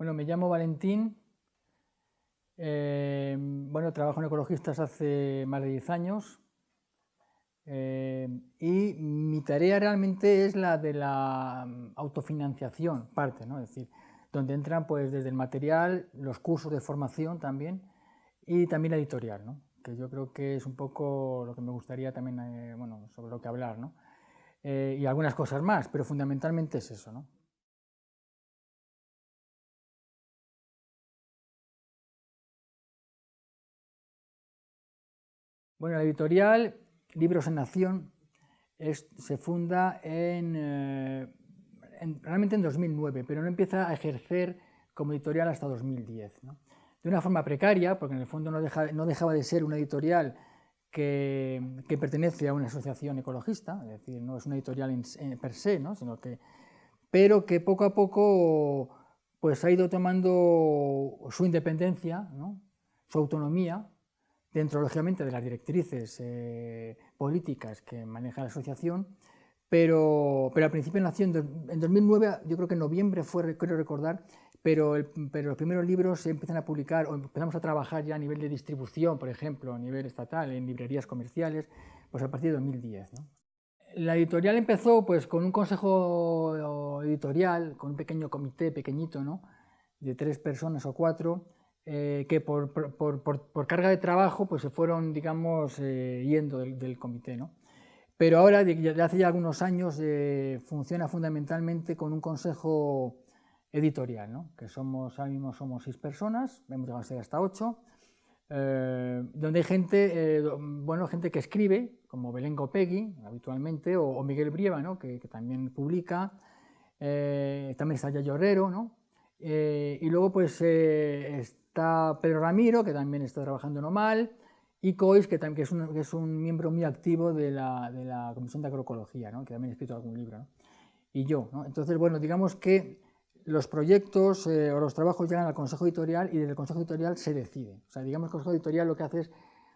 Bueno, me llamo Valentín. Eh, bueno, trabajo en ecologistas hace más de 10 años. Eh, y mi tarea realmente es la de la mm, autofinanciación, parte, ¿no? Es decir, donde entran pues desde el material, los cursos de formación también y también la editorial, ¿no? que yo creo que es un poco lo que me gustaría también, eh, bueno, sobre lo que hablar, ¿no? y algunas cosas más, pero fundamentalmente es eso, ¿no? Bueno, la editorial Libros en Nación se funda eh, en, realmente en 2009, pero no empieza a ejercer como editorial hasta 2010. De una forma precaria, porque en el fondo no, dejaba de ser una editorial que, pertenece a una asociación ecologista, es decir, no es una editorial en, per se, ¿no? sino que, pero que poco a poco pues, ha ido tomando su independencia, su autonomía, dentro, lógicamente, de las directrices eh, políticas que maneja la asociación, pero, pero al principio nació en, 2009, yo creo que en noviembre fue, creo recordar, pero, pero los primeros libros se empiezan a publicar o empezamos a trabajar ya a nivel de distribución, por ejemplo, a nivel estatal, en librerías comerciales, pues a partir de 2010. La editorial empezó pues con un consejo editorial, con un pequeño comité pequeñito, ¿no? de tres personas o cuatro, eh, que por, por, por, carga de trabajo pues se fueron, digamos, eh, yendo del, comité. ¿no? Pero ahora, desde hace ya algunos años, eh, funciona fundamentalmente con un consejo editorial, ¿no? que somos, ahora mismo somos seis personas, hemos llegado a ser hasta ocho, donde hay gente, bueno, gente que escribe, como Belén Gopegui, habitualmente, o, Miguel Brieva, ¿no? que, que, también publica, también está Yayo Herrero, ¿no? y luego pues Está Pedro Ramiro, que también está trabajando no mal, y Cois, que, que, es, un, que es, un, miembro muy activo de la, de la Comisión de Agroecología, ¿no? que también ha escrito algún libro, y yo. Entonces, bueno, digamos que los proyectos eh, o los trabajos llegan al Consejo Editorial y desde el Consejo Editorial se decide. O sea, digamos que el Consejo Editorial lo que hace es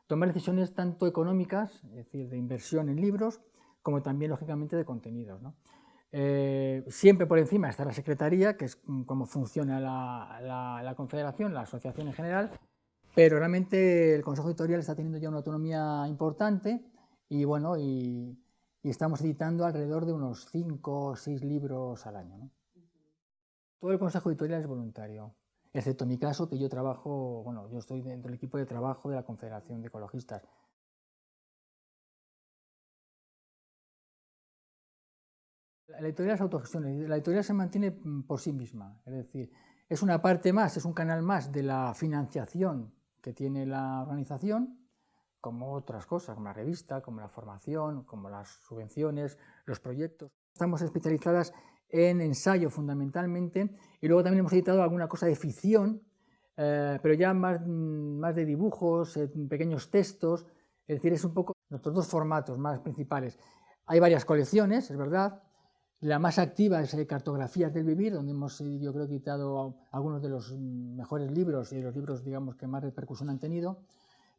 tomar decisiones tanto económicas, es decir, de inversión en libros, como también, lógicamente, de contenidos. Eh, siempre por encima está la Secretaría, que es como funciona la, Confederación, la asociación en general, pero realmente el Consejo Editorial está teniendo ya una autonomía importante y bueno, y, estamos editando alrededor de unos 5 o 6 libros al año. Todo el Consejo Editorial es voluntario, excepto mi caso, que yo trabajo, bueno, yo estoy dentro del equipo de trabajo de la Confederación de Ecologistas, La editorial es autogestión, la editorial se mantiene por sí misma, es decir, es una parte más, es un canal más de la financiación que tiene la organización, como otras cosas, como la revista, como la formación, como las subvenciones, los proyectos. Estamos especializadas en ensayo fundamentalmente y luego también hemos editado alguna cosa de ficción, eh, pero ya más, mm, más de dibujos, eh, pequeños textos, es decir, es un poco nuestros dos formatos más principales. Hay varias colecciones, es verdad, la más activa es eh, Cartografías del Vivir, donde hemos, eh, yo creo, quitado algunos de los mejores libros y de los libros, digamos, que más repercusión han tenido.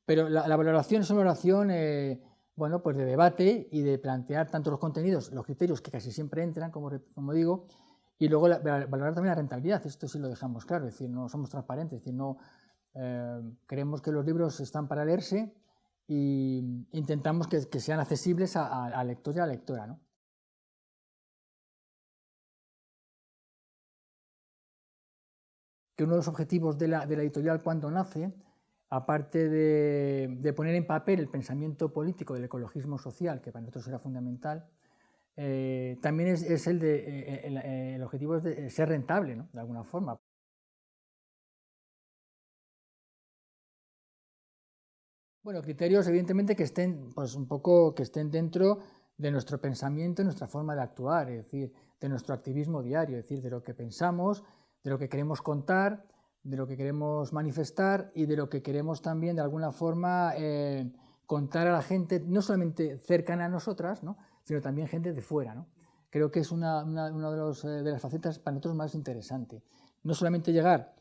Pero la, valoración es una valoración, eh, bueno, pues de debate y de plantear tanto los contenidos, los criterios que casi siempre entran, como, como digo, y luego valorar también la rentabilidad. Esto sí lo dejamos claro, es decir, no somos transparentes, es decir, no creemos que los libros están para leerse e intentamos que, sean accesibles al lector y a la lectora, ¿no? Que uno de los objetivos de la, editorial cuando nace, aparte de, poner en papel el pensamiento político del ecologismo social, que para nosotros era fundamental, eh, también es, el, de, eh, eh, el, objetivo es de ser rentable, ¿no? de alguna forma. Bueno, criterios evidentemente que estén, pues un poco, que estén dentro de nuestro pensamiento, nuestra forma de actuar, es decir, de nuestro activismo diario, es decir, de lo que pensamos, de lo que queremos contar, de lo que queremos manifestar y de lo que queremos también de alguna forma eh, contar a la gente, no solamente cercana a nosotras, sino también gente de fuera. ¿no? Creo que es una, de, eh, de, las facetas para nosotros más interesante. No solamente llegar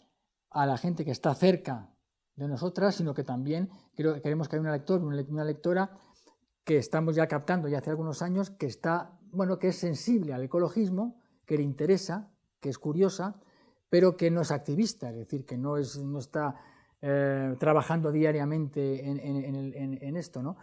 a la gente que está cerca de nosotras, sino que también creo, queremos que haya un lector, una lectora que estamos ya captando ya hace algunos años, que, está, bueno, que es sensible al ecologismo, que le interesa, que es curiosa, pero que no es activista, es decir, que no, es, no está eh, trabajando diariamente en, esto, ¿no?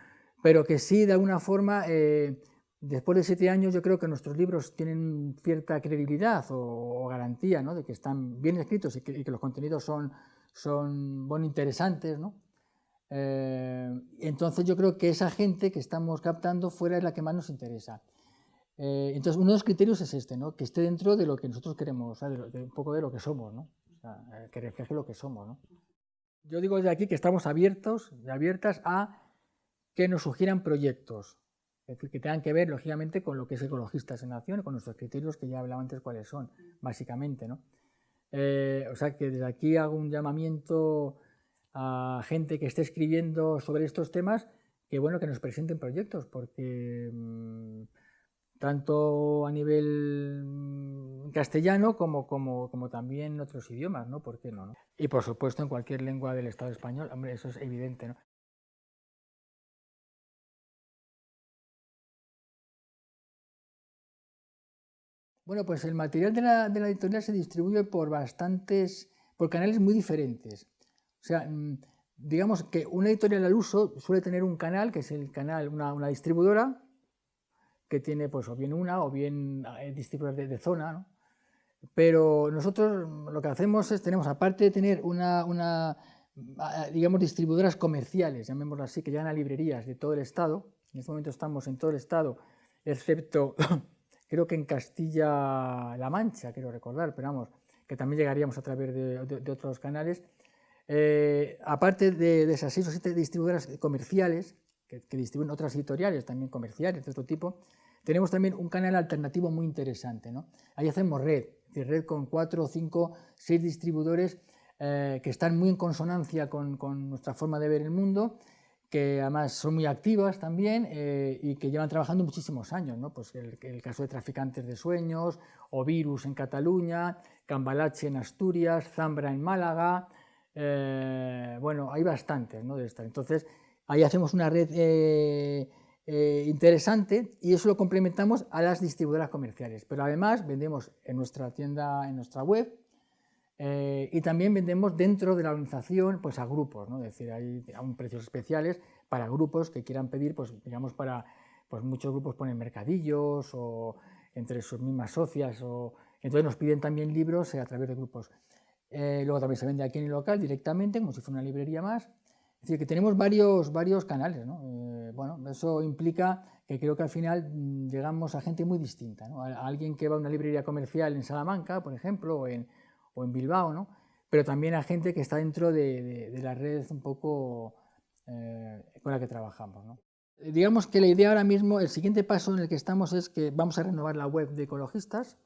pero que sí, de alguna forma, eh, después de siete años, yo creo que nuestros libros tienen cierta credibilidad o, garantía ¿no? de que están bien escritos y que, los contenidos son, son bueno, interesantes. ¿no? Eh, entonces, yo creo que esa gente que estamos captando fuera es la que más nos interesa. Entonces, uno de los criterios es este, ¿no? que esté dentro de lo que nosotros queremos, un poco de lo que somos, ¿no? que refleje lo que somos. ¿no? Yo digo desde aquí que estamos abiertos y abiertas a que nos sugieran proyectos, que tengan que ver, lógicamente, con lo que es Ecologistas en Acción y con nuestros criterios que ya hablaba antes cuáles son, básicamente. ¿no? Eh, o sea que desde aquí hago un llamamiento a gente que esté escribiendo sobre estos temas, que bueno, que nos presenten proyectos, porque mm, tanto a nivel mm, castellano como, como, como, también en otros idiomas, ¿no? ¿Por qué no, no? Y por supuesto en cualquier lengua del Estado español, hombre, eso es evidente, ¿no? Bueno, pues el material de la, de la, editorial se distribuye por bastantes, por canales muy diferentes. O sea, mm, digamos que una editorial al uso suele tener un canal, que es el canal, una, una distribuidora, que tiene pues o bien una o bien eh, distribuidores de, zona, ¿no? Pero nosotros lo que hacemos es, tenemos, aparte de tener una, una, digamos, distribuidoras comerciales, llamémoslo así, que llegan a librerías de todo el Estado, en este momento estamos en todo el Estado, excepto, creo que en Castilla-La Mancha, quiero recordar, pero vamos, que también llegaríamos a través de, otros canales, eh, aparte de, esas seis o siete distribuidoras comerciales, que, que, distribuyen otras editoriales también comerciales de otro tipo, tenemos también un canal alternativo muy interesante. ¿no? Ahí hacemos red, es red con cuatro, cinco, seis distribuidores eh, que están muy en consonancia con, nuestra forma de ver el mundo, que además son muy activas también eh, y que llevan trabajando muchísimos años. ¿no? Pues el, caso de Traficantes de Sueños, o Virus en Cataluña, Cambalache en Asturias, Zambra en Málaga, eh, bueno, hay bastantes ¿no? de estas. Entonces, ahí hacemos una red eh, interesante y eso lo complementamos a las distribuidoras comerciales. Pero además vendemos en nuestra tienda, en nuestra web eh, y también vendemos dentro de la organización pues a grupos, ¿no? es decir, hay aún precios especiales para grupos que quieran pedir, pues digamos para, pues muchos grupos ponen mercadillos o entre sus mismas socias o entonces nos piden también libros a través de grupos. Eh, luego también se vende aquí en el local directamente, como si fuera una librería más. Es decir, que tenemos varios, varios canales. ¿no? Eh, bueno, eso implica que creo que al final mm, llegamos a gente muy distinta. ¿no? A, alguien que va a una librería comercial en Salamanca, por ejemplo, o en, o en Bilbao, ¿no? pero también a gente que está dentro de, de, la red un poco eh, con la que trabajamos. ¿no? Digamos que la idea ahora mismo, el siguiente paso en el que estamos es que vamos a renovar la web de ecologistas,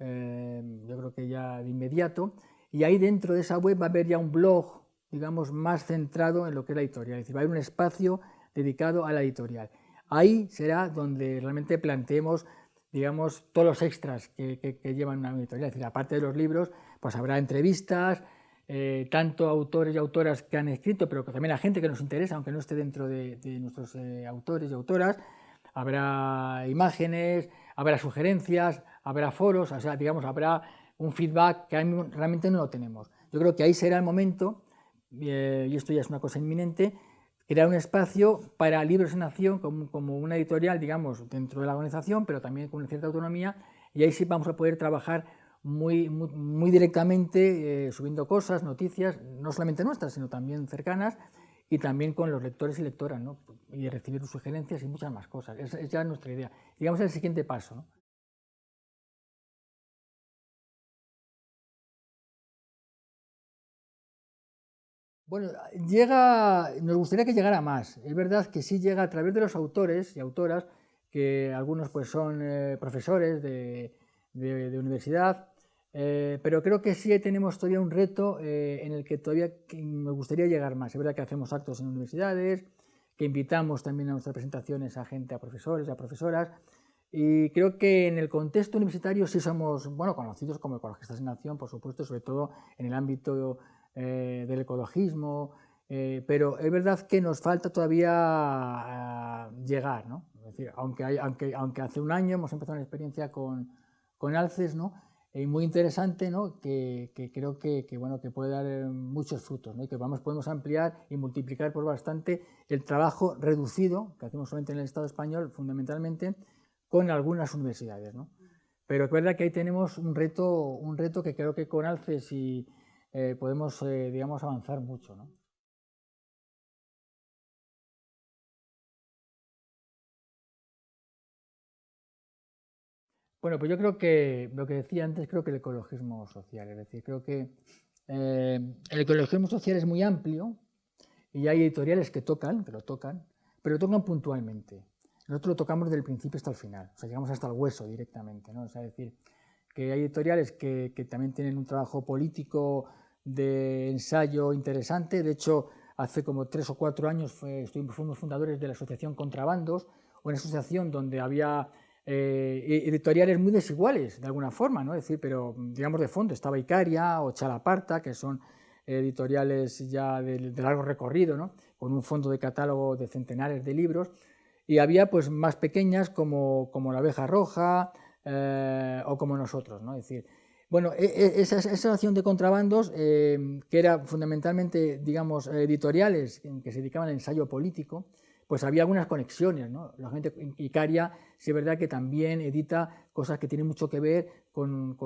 eh, yo creo que ya de inmediato, y ahí dentro de esa web va a haber ya un blog digamos, más centrado en lo que es la editorial, es decir, va a haber un espacio dedicado a la editorial. Ahí será donde realmente planteemos, digamos, todos los extras que, llevan una editorial, es decir, aparte de los libros, pues habrá entrevistas, eh, tanto autores y autoras que han escrito, pero también a gente que nos interesa, aunque no esté dentro de, nuestros eh, autores y autoras, habrá imágenes, habrá sugerencias, habrá foros, o sea, digamos, habrá un feedback que realmente no lo tenemos. Yo creo que ahí será el momento y esto ya es una cosa inminente, crear un espacio para Libros en Acción como, una editorial, digamos, dentro de la organización, pero también con cierta autonomía, y ahí sí vamos a poder trabajar muy, muy, directamente, eh, subiendo cosas, noticias, no solamente nuestras, sino también cercanas, y también con los lectores y lectoras, ¿no? y recibir sugerencias y muchas más cosas. Esa es nuestra idea. Digamos el siguiente paso. Bueno, llega, nos gustaría que llegara más. Es verdad que sí llega a través de los autores y autoras, que algunos pues son eh, profesores de, universidad, eh, pero creo que sí tenemos todavía un reto eh, en el que todavía me gustaría llegar más. Es verdad que hacemos actos en universidades, que invitamos también a nuestras presentaciones a gente, a profesores, a profesoras, y creo que en el contexto universitario sí somos, bueno, conocidos como ecologistas en acción, por supuesto, sobre todo en el ámbito eh, del ecologismo, eh, pero es verdad que nos falta todavía eh, llegar, ¿no? Es decir, aunque, aunque, aunque hace un año hemos empezado una experiencia con, con Alces, ¿no? y muy interesante, ¿no? que, creo que, bueno, que puede dar eh, muchos frutos ¿no? y que vamos, podemos ampliar y multiplicar por bastante el trabajo reducido que hacemos solamente en el Estado español, fundamentalmente, con algunas universidades. ¿no? Pero es verdad que ahí tenemos un reto, un reto que creo que con Alces y, eh, podemos eh, digamos, avanzar mucho. ¿no? Bueno, pues yo creo que lo que decía antes, creo que el ecologismo social, es decir, creo que eh, el ecologismo social es muy amplio y hay editoriales que tocan, que lo tocan, pero lo tocan puntualmente. Nosotros lo tocamos desde el principio hasta el final, o sea, llegamos hasta el hueso directamente, ¿no? O sea, es decir, que hay editoriales que, también tienen un trabajo político de ensayo interesante, de hecho, hace como tres o cuatro años fuimos fundadores de la asociación Contrabandos, una asociación donde había eh, e-, editoriales muy desiguales, de alguna forma, ¿no? Decir, pero digamos de fondo, estaba Icaria o Chalaparta, que son editoriales ya de, largo recorrido, ¿no? Con un fondo de catálogo de centenares de libros, y había pues más pequeñas como, como La Abeja Roja eh, o como nosotros, ¿no? Es decir, bueno, e-, e-, esa, esa asociación de contrabandos, eh, que era fundamentalmente, digamos, editoriales que se dedicaban al ensayo político, pues había algunas conexiones, ¿no? La gente Icaria, sí es verdad que también edita cosas que tienen mucho que ver con,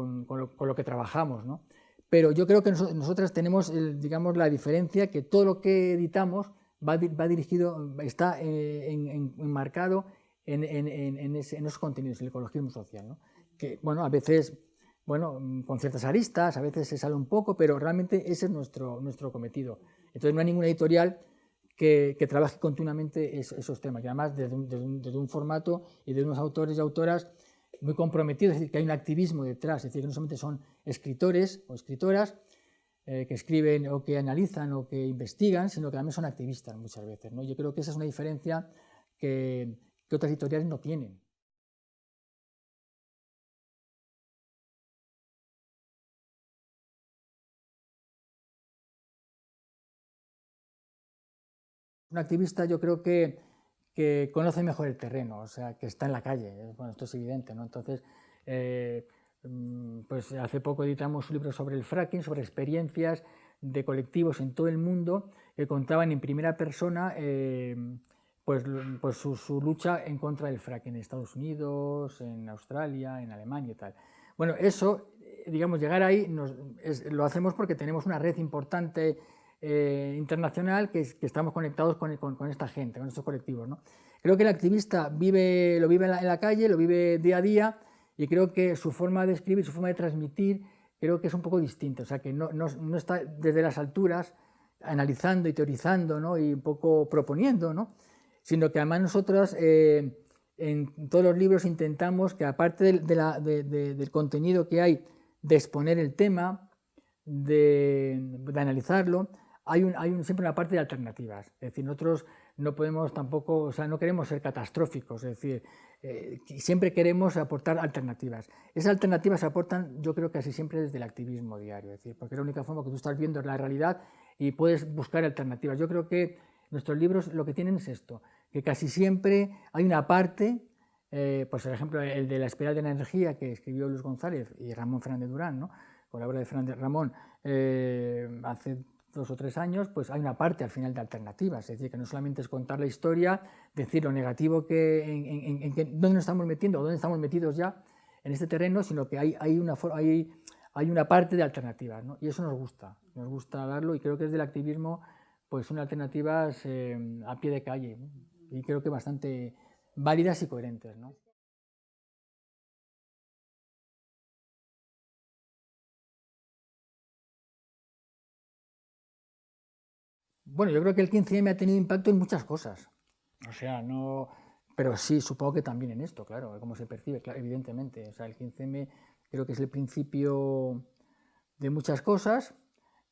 lo, que trabajamos, ¿no? Pero yo creo que nosotras tenemos, digamos, la diferencia que todo lo que editamos va, dirigido, está eh, enmarcado en, en, esos contenidos, el ecologismo social, ¿no? Que, bueno, a veces, bueno, con ciertas aristas, a veces se sale un poco, pero realmente ese es nuestro, nuestro cometido. Entonces no hay ninguna editorial que, trabaje continuamente esos temas, y además desde un, formato y de unos autores y autoras muy comprometidos, es decir, que hay un activismo detrás, es decir, que no solamente son escritores o escritoras eh, que escriben o que analizan o que investigan, sino que también son activistas muchas veces. ¿no? Yo creo que esa es una diferencia que, que otras editoriales no tienen. Un activista yo creo que, conoce mejor el terreno, o sea, que está en la calle, bueno, esto es evidente, ¿no? Entonces, eh, mm, pues hace poco editamos un libro sobre el fracking, sobre experiencias de colectivos en todo el mundo que contaban en primera persona eh, pues, pues su, lucha en contra del fracking en Estados Unidos, en Australia, en Alemania y tal. Bueno, eso, digamos, llegar ahí lo hacemos porque tenemos una red importante eh, internacional que, estamos conectados con, esta gente, con estos colectivos. ¿no? Creo que el activista vive, lo vive en la, calle, lo vive día a día y creo que su forma de escribir, su forma de transmitir, creo que es un poco distinta, o sea, que no, no, está desde las alturas analizando y teorizando ¿no? y un poco proponiendo, ¿no? Sino que además nosotros eh, en todos los libros intentamos que aparte del contenido que hay de exponer el tema, de, analizarlo, hay, siempre una parte de alternativas. Es decir, nosotros no podemos tampoco, o sea, no queremos ser catastróficos, es decir, eh, siempre queremos aportar alternativas. Esas alternativas se aportan, yo creo que casi siempre desde el activismo diario, es decir, porque es la única forma que tú estás viendo la realidad y puedes buscar alternativas. Yo creo que nuestros libros lo que tienen es esto, que casi siempre hay una parte, eh, pues por ejemplo el de la espiral de la energía que escribió Luis González y Ramón Fernández Durán, ¿no? con la obra de Fernández Ramón, eh, hace dos o tres años, pues hay una parte al final de alternativas, es decir, que no solamente es contar la historia, decir lo negativo que, en, en, dónde nos estamos metiendo dónde estamos metidos ya en este terreno, sino que hay, hay, una, hay, hay una parte de alternativas, ¿no? y eso nos gusta, nos gusta darlo y creo que es del activismo pues son alternativas eh, a pie de calle y creo que bastante válidas y coherentes. ¿no? Bueno, yo creo que el 15M ha tenido impacto en muchas cosas. O sea, no... Pero sí, supongo que también en esto, claro, cómo se percibe, evidentemente. O sea, el 15M creo que es el principio de muchas cosas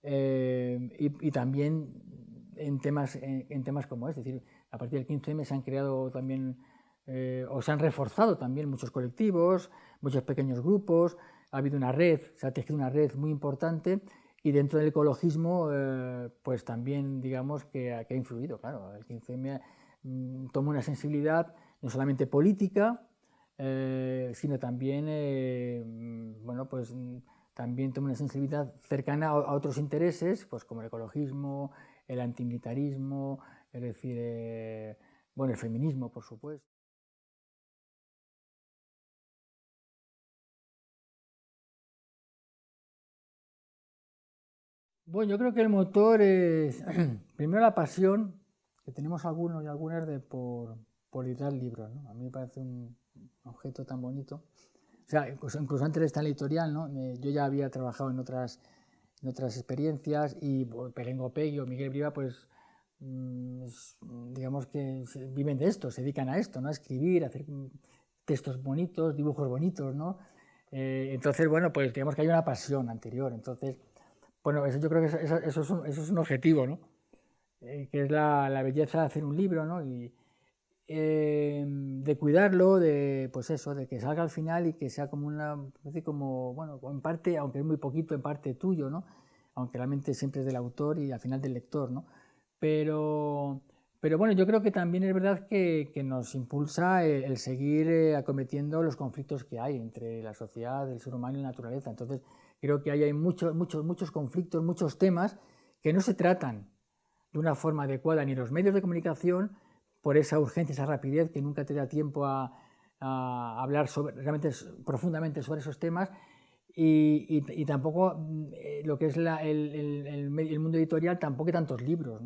eh, y, también en temas, en, temas como este. Es decir, a partir del 15M se han creado también eh, o se han reforzado también muchos colectivos, muchos pequeños grupos, ha habido una red, se ha tejido una red muy importante y dentro del ecologismo, eh, pues también digamos que, ha influido, claro, el 15M mm, toma una sensibilidad no solamente política, eh, sino también, eh, bueno, pues también tengo una sensibilidad cercana a, otros intereses, pues como el ecologismo, el antimilitarismo, es decir, eh, bueno, el feminismo, por supuesto. Bueno, yo creo que el motor es, primero la pasión, que tenemos algunos y algunas de por, por editar libros. ¿no? A mí me parece un objeto tan bonito. O sea, incluso, antes de esta editorial, ¿no? yo ya había trabajado en otras, en otras experiencias y Perengo Pegui o Miguel Briva, pues mm, digamos que viven de esto, se dedican a esto, ¿no? a escribir, a hacer textos bonitos, dibujos bonitos, ¿no? Eh, entonces, bueno, pues digamos que hay una pasión anterior. Entonces, bueno, eso yo creo que eso, eso, es, un, eso es, un, objetivo, ¿no? Eh, que es la, la, belleza de hacer un libro, ¿no? Y, eh, de cuidarlo, de pues eso, de que salga al final y que sea como una, como, bueno, en parte, aunque es muy poquito, en parte tuyo, ¿no? Aunque realmente siempre es del autor y al final del lector, ¿no? Pero, pero bueno, yo creo que también es verdad que, que nos impulsa el, seguir eh, acometiendo los conflictos que hay entre la sociedad, el ser humano y la naturaleza. Entonces, Creo que ahí hay muchos, muchos, muchos conflictos, muchos temas que no se tratan de una forma adecuada ni los medios de comunicación por esa urgencia, esa rapidez que nunca te da tiempo a, hablar sobre, realmente profundamente sobre esos temas y, tampoco mm, lo que es el, mundo editorial, tampoco hay tantos libros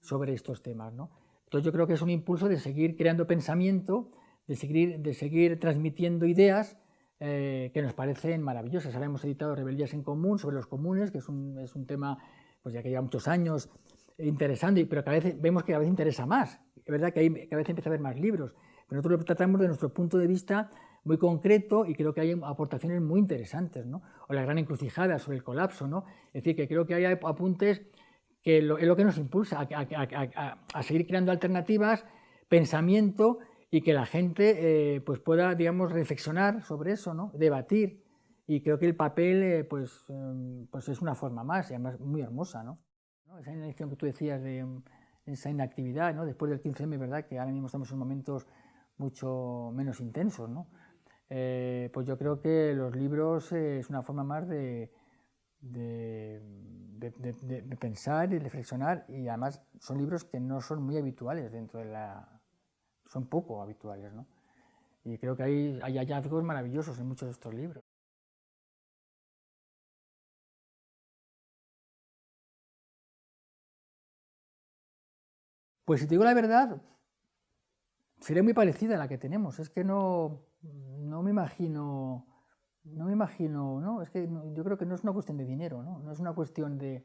sobre estos temas. ¿no? Entonces yo creo que es un impulso de seguir creando pensamiento, de seguir, de seguir transmitiendo ideas eh, que nos parecen maravillosas. Ahora hemos editado Rebeldías en Común sobre los comunes, que es un, es un tema pues ya que lleva muchos años interesante, pero cada vez vemos que cada vez interesa más. Es verdad que hay, cada vez empieza a haber más libros, pero nosotros lo tratamos de nuestro punto de vista muy concreto y creo que hay aportaciones muy interesantes, ¿no? O la gran encrucijada sobre el colapso, ¿no? Es decir, que creo que hay apuntes que es lo que nos impulsa a, a, a seguir creando alternativas, pensamiento y que la gente eh, pues pueda, digamos, reflexionar sobre eso, ¿no? debatir. Y creo que el papel eh, pues, em, pues es una forma más, y además muy hermosa. ¿no? Esa inacción que tú decías de esa inactividad, ¿no? después del 15M, ¿verdad? que ahora mismo estamos en momentos mucho menos intensos. ¿no? Eh, pues yo creo que los libros es una forma más de, de, de, pensar y reflexionar, y además son libros que no son muy habituales dentro de la son poco habituales. ¿no? Y creo que hay, hay hallazgos maravillosos en muchos de estos libros. Pues si te digo la verdad, sería muy parecida a la que tenemos. Es que no, no me imagino, no me imagino, ¿no? Es que yo creo que no es una cuestión de dinero, ¿no? No es una cuestión de,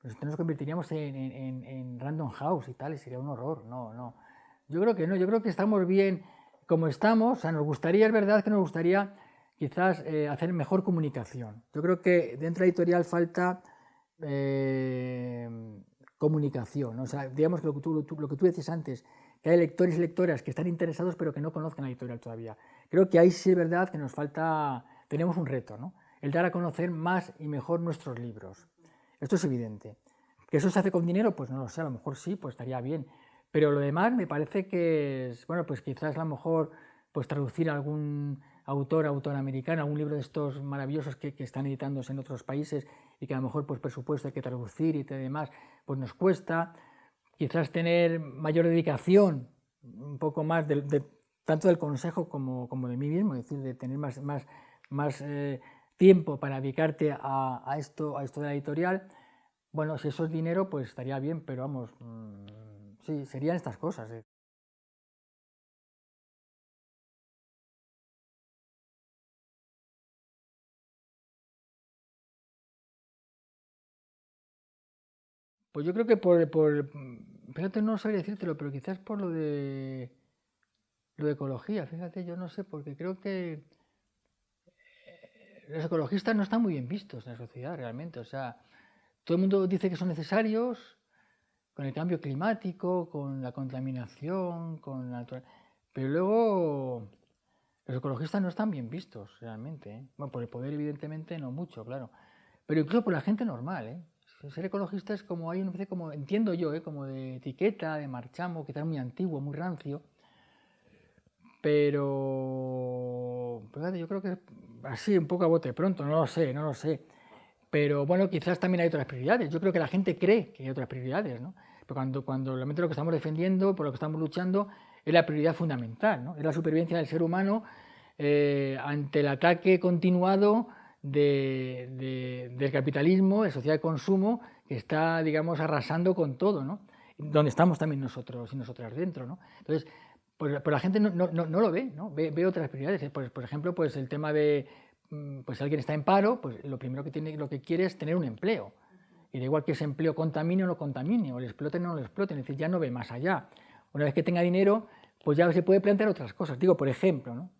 pues nos convertiríamos en, en, Random House y tal, y sería un horror. No, no. Yo creo que no, yo creo que estamos bien como estamos, o sea, nos gustaría, es verdad que nos gustaría quizás eh, hacer mejor comunicación. Yo creo que dentro de la editorial falta eh, comunicación, o sea, digamos que lo que, tú, lo que tú decías antes, que hay lectores y lectoras que están interesados pero que no conozcan la editorial todavía. Creo que ahí sí es verdad que nos falta, tenemos un reto, ¿no? El dar a conocer más y mejor nuestros libros. Esto es evidente. ¿Que eso se hace con dinero? Pues no lo sé, a lo mejor sí, pues estaría bien. Pero lo demás me parece que es, bueno, pues quizás a lo mejor pues traducir a algún autor, autor americano, algún libro de estos maravillosos que, que, están editándose en otros países y que a lo mejor pues presupuesto hay que traducir y demás, pues nos cuesta. Quizás tener mayor dedicación, un poco más de, tanto del consejo como, como, de mí mismo, es decir, de tener más, más, más eh, tiempo para dedicarte a, a, esto, a esto de la editorial. Bueno, si eso es dinero, pues estaría bien, pero vamos, mmm, Sí, serían estas cosas. Eh. Pues yo creo que por, por fíjate, no sabría decírtelo, pero quizás por lo de lo de ecología, fíjate, yo no sé, porque creo que eh, los ecologistas no están muy bien vistos en la sociedad realmente, o sea, todo el mundo dice que son necesarios, con el cambio climático, con la contaminación, con la Pero luego los ecologistas no están bien vistos realmente. ¿eh? Bueno, por el poder evidentemente no mucho, claro. Pero incluso por la gente normal. ¿eh? Ser ecologista es como, hay una especie como, entiendo yo, ¿eh? como de etiqueta, de marchamo, está muy antiguo, muy rancio. pero yo creo que así, un poco a bote pronto, no lo sé, no lo sé. Pero bueno, quizás también hay otras prioridades. Yo creo que la gente cree que hay otras prioridades, ¿no? Pero cuando, cuando realmente lo que estamos defendiendo, por lo que estamos luchando, es la prioridad fundamental, ¿no? Es la supervivencia del ser humano eh, ante el ataque continuado del capitalismo, de sociedad de consumo, que está, digamos, arrasando con todo, ¿no? Donde estamos también nosotros y nosotras dentro, ¿no? Entonces, pues, pues la gente no, no, no, lo ve, ¿no? Ve, otras prioridades. Pues, por ejemplo, pues el tema de, mm, pues alguien está en paro, pues lo primero que, tiene, lo que quiere es tener un empleo. Y da igual que ese empleo contamine o no contamine, o le exploten o no lo exploten, es decir, ya no ve más allá. Una vez que tenga dinero, pues ya se puede plantear otras cosas. Digo, por ejemplo, ¿no?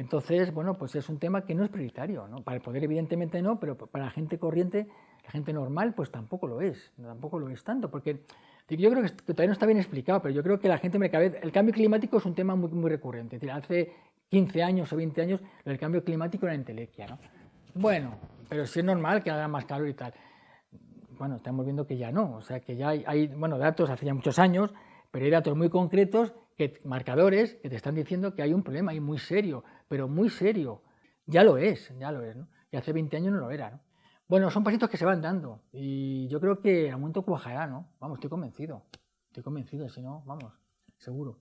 Entonces, bueno, pues es un tema que no es prioritario, ¿no? Para el poder evidentemente no, pero para la gente corriente, la gente normal, pues tampoco lo es, tampoco lo es tanto, porque yo creo que todavía no está bien explicado, pero yo creo que la gente me cabe, el cambio climático es un tema muy, muy recurrente, es decir, hace 15 años o 20 años el cambio climático era entelequia, ¿no? Bueno, pero sí es normal que haga más calor y tal. Bueno, estamos viendo que ya no, o sea, que ya hay, hay bueno, datos hace ya muchos años, pero hay datos muy concretos marcadores que te están diciendo que hay un problema ahí muy serio, pero muy serio. Ya lo es, ya lo es, ¿no? Y hace 20 años no lo era, ¿no? Bueno, son pasitos que se van dando y yo creo que al momento cuajará, ¿no? Vamos, estoy convencido, estoy convencido, si no, vamos, seguro.